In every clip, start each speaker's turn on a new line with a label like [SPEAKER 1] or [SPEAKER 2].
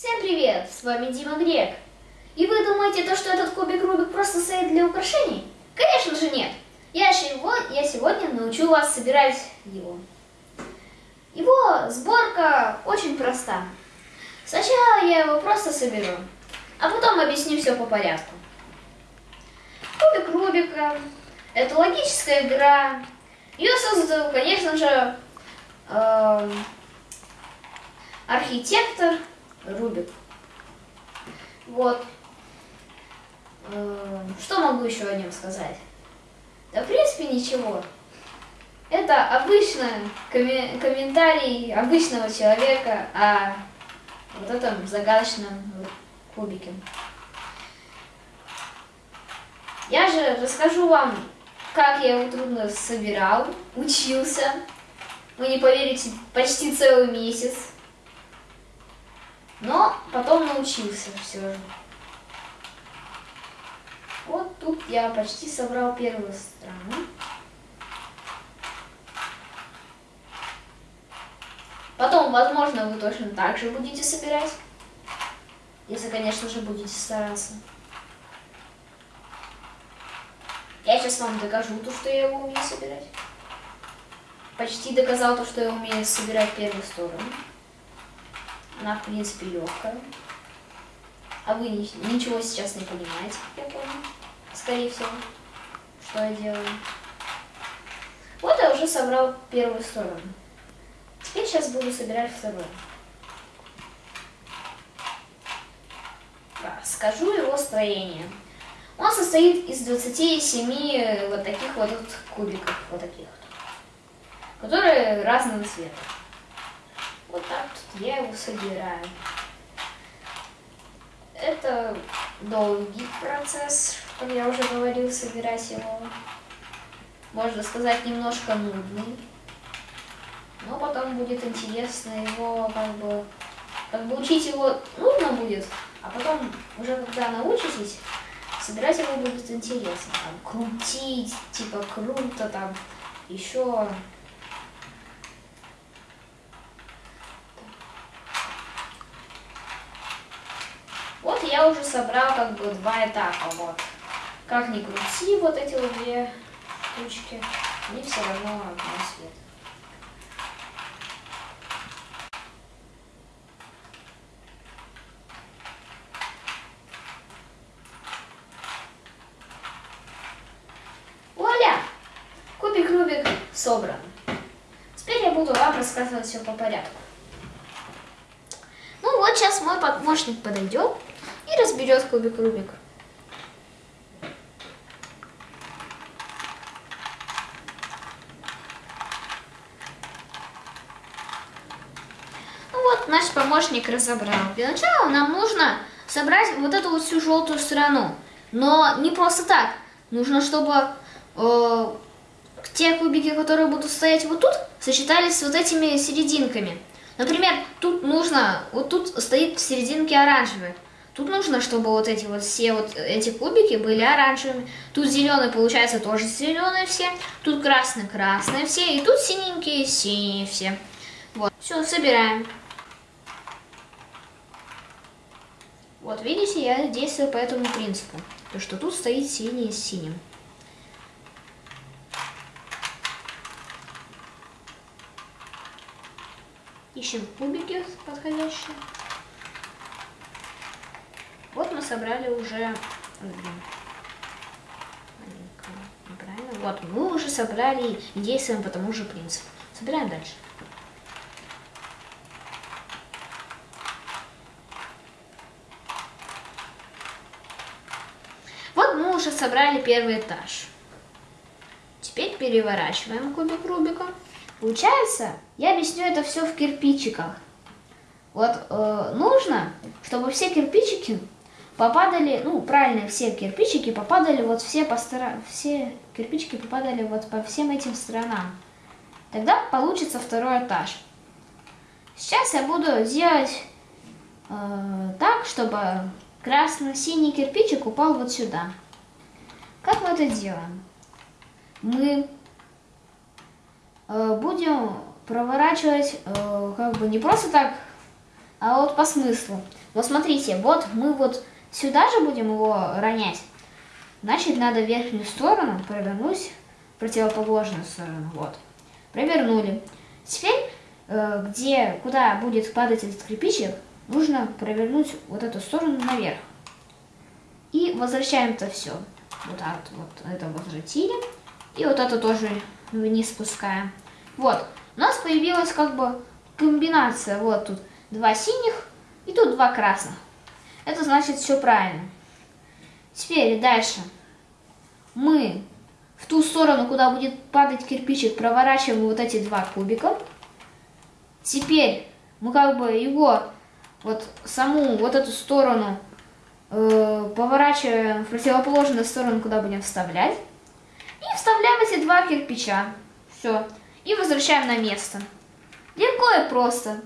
[SPEAKER 1] Всем привет! С вами Дима Грек. И вы думаете, то, что этот кубик Рубик просто стоит для украшений? Конечно же нет. Я, его, я сегодня научу вас собирать его. Его сборка очень проста. Сначала я его просто соберу, а потом объясню все по порядку. Кубик Рубика – это логическая игра. Ее создал, конечно же, э, архитектор Рубик. Вот. Э, что могу еще о нем сказать? Да, в принципе, ничего. Это обычный комментарий обычного человека о вот этом загадочном кубике. Я же расскажу вам, как я его трудно собирал, учился. Вы не поверите, почти целый месяц. Но потом научился все же. Вот тут я почти собрал первую страну. Потом, возможно, вы точно так же будете собирать. Если, конечно же, будете стараться. Я сейчас вам докажу то, что я его умею собирать. Почти доказал то, что я умею собирать первую сторону. Она, в принципе, легкая. А вы ничего сейчас не понимаете, я помню. Скорее всего, что я делаю. Вот я уже собрал первую сторону. Теперь сейчас буду собирать вторую. Скажу его строение. Он состоит из 27 вот таких вот, вот кубиков, вот таких вот, которые разного цвета. Я его собираю. Это долгий процесс, как я уже говорил, собирать его. Можно сказать, немножко нудный. Но потом будет интересно его, как бы, как бы учить его нудно будет, а потом уже когда научитесь, собирать его будет интересно. Там, крутить, типа круто, там, еще я уже собрал как бы два этапа, вот. Как ни крути вот эти вот две штучки, они все равно одного цвета. Вуаля! Кубик Рубик собран. Теперь я буду вам рассказывать все по порядку. Ну вот сейчас мой помощник подойдет и разберет кубик Рубик. Ну вот, наш помощник разобрал. Для начала нам нужно собрать вот эту вот всю желтую сторону. Но не просто так. Нужно, чтобы э, те кубики, которые будут стоять вот тут, сочетались с вот этими серединками. Например, тут нужно, вот тут стоит в серединке оранжевый. Тут нужно, чтобы вот эти вот все вот эти кубики были оранжевыми. Тут зеленый получается тоже зеленые все. Тут красный красные все. И тут синенькие синие все. Вот. Все, собираем. Вот видите, я действую по этому принципу. То, что тут стоит синий с синим. Ищем кубики подходящие. Вот мы собрали уже... Неправильно. Вот, мы уже собрали и действуем по тому же принципу. Собираем дальше. Вот мы уже собрали первый этаж. Теперь переворачиваем кубик Рубика. Получается, я объясню это все в кирпичиках. Вот э, нужно, чтобы все кирпичики попадали, ну, правильно, все кирпичики попадали вот все по сторонам, все кирпичики попадали вот по всем этим сторонам. Тогда получится второй этаж. Сейчас я буду делать э, так, чтобы красно-синий кирпичик упал вот сюда. Как мы это делаем? Мы э, будем проворачивать э, как бы не просто так а вот по смыслу. Вот смотрите, вот мы вот сюда же будем его ронять. Значит, надо верхнюю сторону провернуть противоположную сторону. Вот. Провернули. Теперь, э, где, куда будет падать этот кирпичик, нужно провернуть вот эту сторону наверх. И возвращаем это все. Вот так вот это возвратили. И вот это тоже вниз спускаем. Вот. У нас появилась как бы комбинация. Вот тут два синих и тут два красных. Это значит все правильно. Теперь дальше. Мы в ту сторону, куда будет падать кирпичик, проворачиваем вот эти два кубика. Теперь мы как бы его, вот саму вот эту сторону э, поворачиваем в противоположную сторону, куда будем вставлять. И вставляем эти два кирпича. Все. И возвращаем на место. Легко и просто.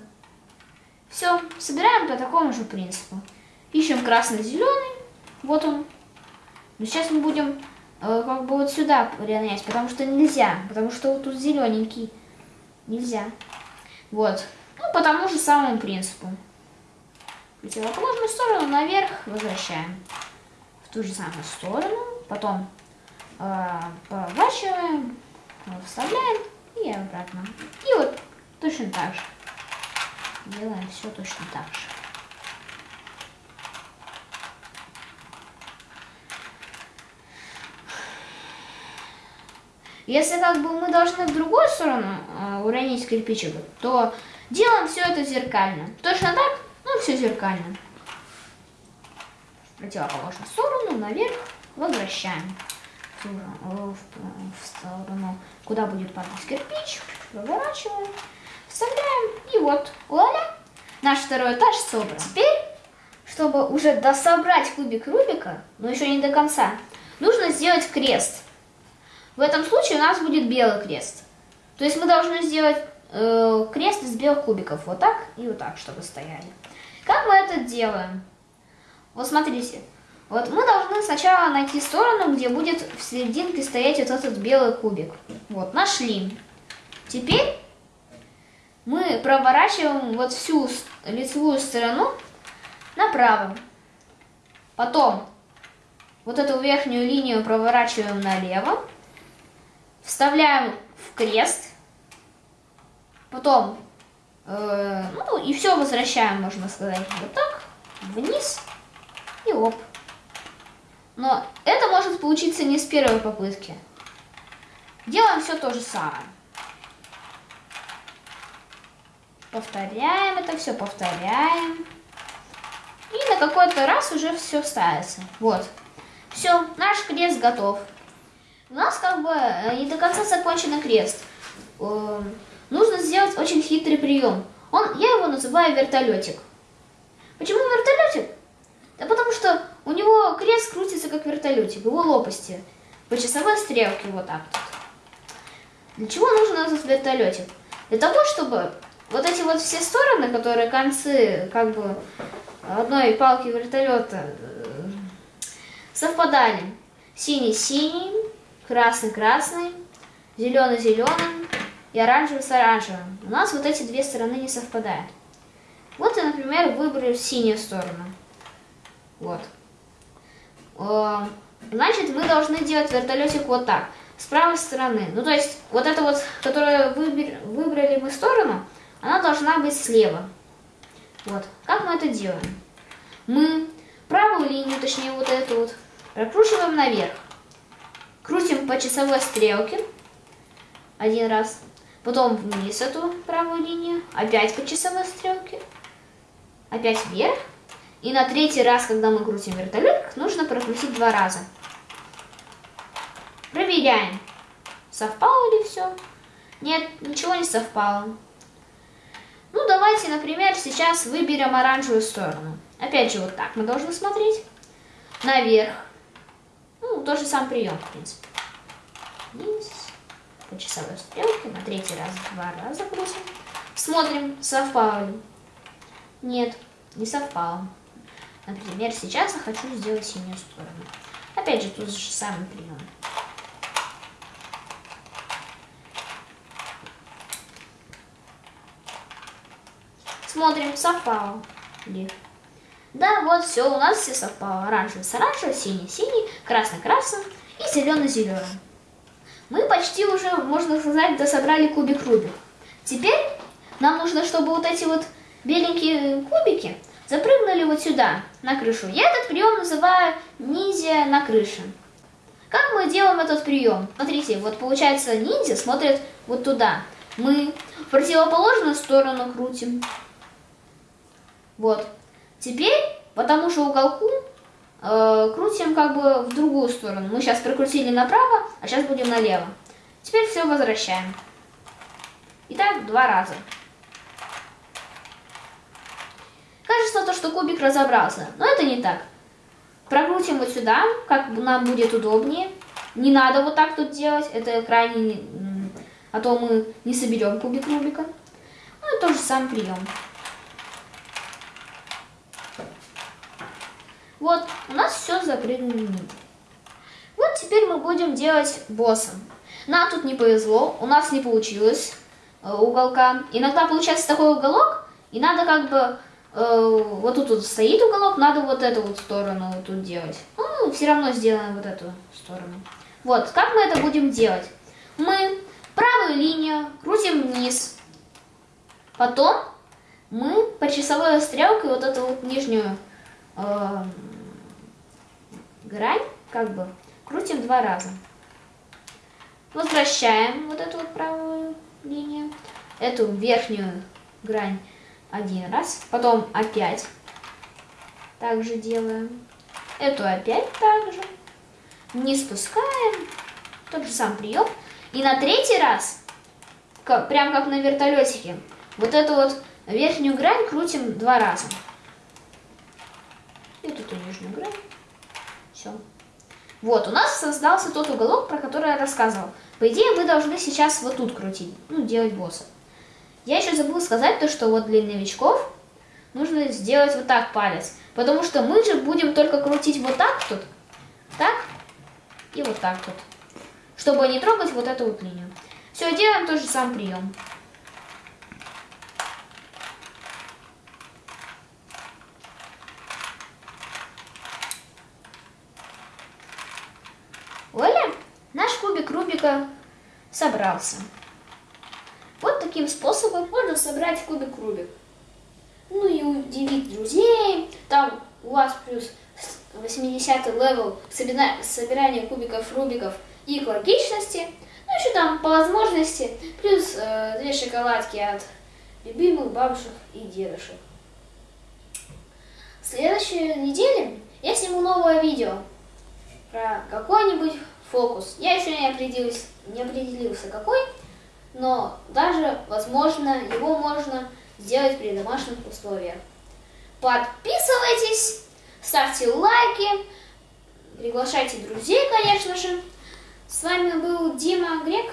[SPEAKER 1] Все, собираем по такому же принципу. Ищем красный-зеленый. Вот он. Но сейчас мы будем э, как бы вот сюда ронять, потому что нельзя. Потому что вот тут зелененький. Нельзя. Вот. Ну, по тому же самому принципу. Противоположную сторону наверх возвращаем. В ту же самую сторону. Потом э, поворачиваем, вставляем и обратно. И вот точно так же. Делаем все точно так же. Если как бы мы должны в другую сторону э, уронить кирпичик, то делаем все это зеркально. Точно так, ну все зеркально. В противоположную сторону, наверх, возвращаем. В, в, в сторону, куда будет падать кирпич, выворачиваем, вставляем, и вот, вуаля, наш второй этаж собран. Теперь, чтобы уже дособрать кубик Рубика, но еще не до конца, нужно сделать крест. В этом случае у нас будет белый крест. То есть мы должны сделать э, крест из белых кубиков. Вот так и вот так, чтобы стояли. Как мы это делаем? Вот смотрите. Вот мы должны сначала найти сторону, где будет в серединке стоять вот этот белый кубик. Вот, нашли. Теперь мы проворачиваем вот всю лицевую сторону направо. Потом вот эту верхнюю линию проворачиваем налево. Вставляем в крест. Потом, э, ну и все возвращаем, можно сказать, вот так, вниз и оп. Но это может получиться не с первой попытки. Делаем все то же самое. Повторяем это все, повторяем. И на какой-то раз уже все ставится. Вот. Все, наш крест готов. У нас как бы э, не до конца закончен крест. Эм, нужно сделать очень хитрый прием. Он, я его называю вертолетик. Почему вертолетик? Да потому что у него крест крутится как вертолетик, его лопасти по часовой стрелке вот так вот. Для чего нужен этот вертолетик? Для того, чтобы вот эти вот все стороны, которые концы как бы одной палки вертолета э, совпадали. Синий-синий, красный-красный, зеленый-зеленый и оранжевый с оранжевым. У нас вот эти две стороны не совпадают. Вот я, например, выберу синюю сторону. Вот. Э, значит, мы должны делать вертолетик вот так, с правой стороны. Ну, то есть, вот это вот, которую выбрали мы сторону, она должна быть слева. Вот. Как мы это делаем? Мы правую линию, точнее вот эту вот, прокручиваем наверх. Крутим по часовой стрелке один раз. Потом вниз эту правую линию. Опять по часовой стрелке. Опять вверх. И на третий раз, когда мы крутим вертолет, нужно прокрутить два раза. Проверяем, совпало ли все. Нет, ничего не совпало. Ну, давайте, например, сейчас выберем оранжевую сторону. Опять же, вот так мы должны смотреть. Наверх. Ну, тот же сам прием, в принципе. Вниз. По часовой стрелке. На третий раз два раза крутим. Смотрим, совпало ли. Нет, не совпало. Например, сейчас я хочу сделать синюю сторону. Опять же, тот же самый прием. Смотрим, совпало. Ли. Да, вот все, у нас все совпало. Оранжевый с оранжевым, синий синий, красный красным и зеленый зеленым. Мы почти уже, можно сказать, дособрали кубик Рубик. Теперь нам нужно, чтобы вот эти вот беленькие кубики запрыгнули вот сюда, на крышу. Я этот прием называю ниндзя на крыше. Как мы делаем этот прием? Смотрите, вот получается ниндзя смотрит вот туда. Мы в противоположную сторону крутим. Вот. Теперь, потому что уголку, э, крутим как бы в другую сторону. Мы сейчас прокрутили направо, а сейчас будем налево. Теперь все возвращаем. Итак, два раза. Кажется, то, что кубик разобрался, но это не так. Прокрутим вот сюда, как нам будет удобнее. Не надо вот так тут делать, это крайне... А то мы не соберем кубик Рубика. Ну и тот же самый прием. Вот, у нас все запрыгнули Вот теперь мы будем делать босса. Нам тут не повезло, у нас не получилось э, уголка. Иногда получается такой уголок, и надо как бы Э, вот тут вот стоит уголок, надо вот эту вот сторону вот тут делать. Ну, все равно сделаем вот эту сторону. Вот, как мы это будем делать? Мы правую линию крутим вниз. Потом мы по часовой стрелкой вот эту вот нижнюю э, грань, как бы, крутим два раза. Возвращаем вот эту вот правую линию, эту верхнюю грань один раз, потом опять также делаем, эту опять также, не спускаем, тот же сам прием, и на третий раз, как, прям как на вертолетике, вот эту вот верхнюю грань крутим два раза. И тут и нижнюю грань. Все. Вот, у нас создался тот уголок, про который я рассказывал. По идее, вы должны сейчас вот тут крутить, ну, делать босса. Я еще забыла сказать то, что вот для новичков нужно сделать вот так палец. Потому что мы же будем только крутить вот так тут, так и вот так тут. Чтобы не трогать вот эту вот линию. Все, делаем тот же самый прием. Оля, наш кубик Рубика собрался. Вот таким способом можно собрать кубик Рубик. Ну и удивить друзей. Там у вас плюс 80 level собирания кубиков Рубиков и к логичности. Ну еще там по возможности плюс э, две шоколадки от любимых бабушек и дедушек. В следующей неделе я сниму новое видео про какой-нибудь фокус. Я еще не определился, не определился какой но даже, возможно, его можно сделать при домашних условиях. Подписывайтесь, ставьте лайки, приглашайте друзей, конечно же. С вами был Дима Грек.